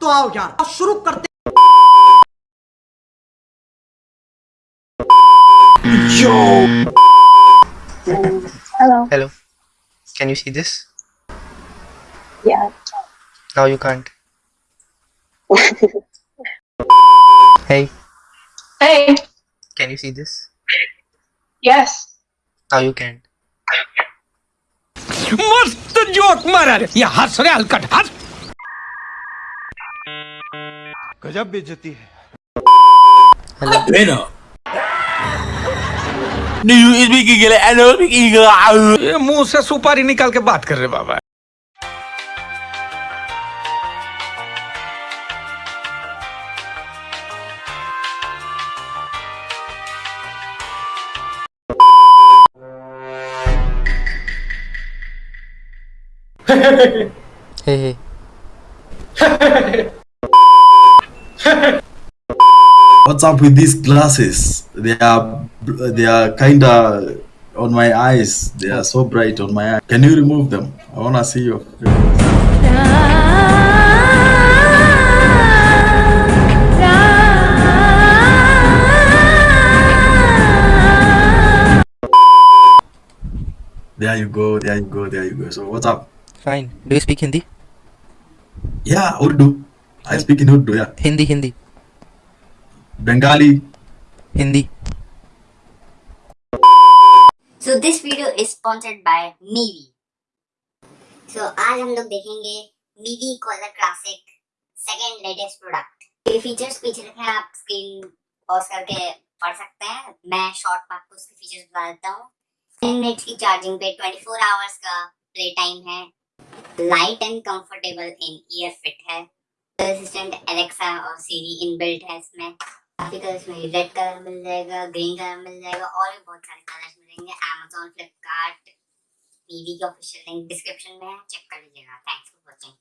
तो आओ यार शुरू करते Hello. Hello. Can you see this? Yeah. Now you can't. hey, Hey. can you see this? Yes. Now you can't. मस्त joke मारा रे ये हंस रे हलकट हंस गजब बेइज्जती है। ये मुँह से सुपारी निकाल के बात कर रहे बाबा। Hey. What's up with these glasses? They are they are kinda on my eyes. They are so bright on my eyes. Can you remove them? I wanna see you. There you go. There you go. There you go. So what's up? Fine. Do you speak Hindi? Yeah, Urdu. I speak in Urdu. Yeah, Hindi, Hindi, Bengali. Hindi. So this video is sponsored by Mivi so आज हम लोग देखेंगे Mivi collar classic second latest product ये features पीछे लिखे हैं आप screen pause करके पढ़ सकते हैं। मैं शॉर्ट में आपको उसके फीचर्स बता देता हूँ। 10 मिनट्स की चार्जिंग पे 24 आवर्स का प्ले टाइम है। Light and comfortable in ear fit है। असिस्टेंट एलेक्सा और सीरी इनबिल्ट है इसमें। काफ़ी कलर में रेड कलर मिल जाएगा ग्रीन कलर मिल जाएगा, और भी बहुत सारे कलर मिलेंगे। अमेजोन फ्लिपकार्ट टीवी के ऑफिशियल लिंक डिस्क्रिप्शन में है चेक कर लीजिएगा। Thanks for watching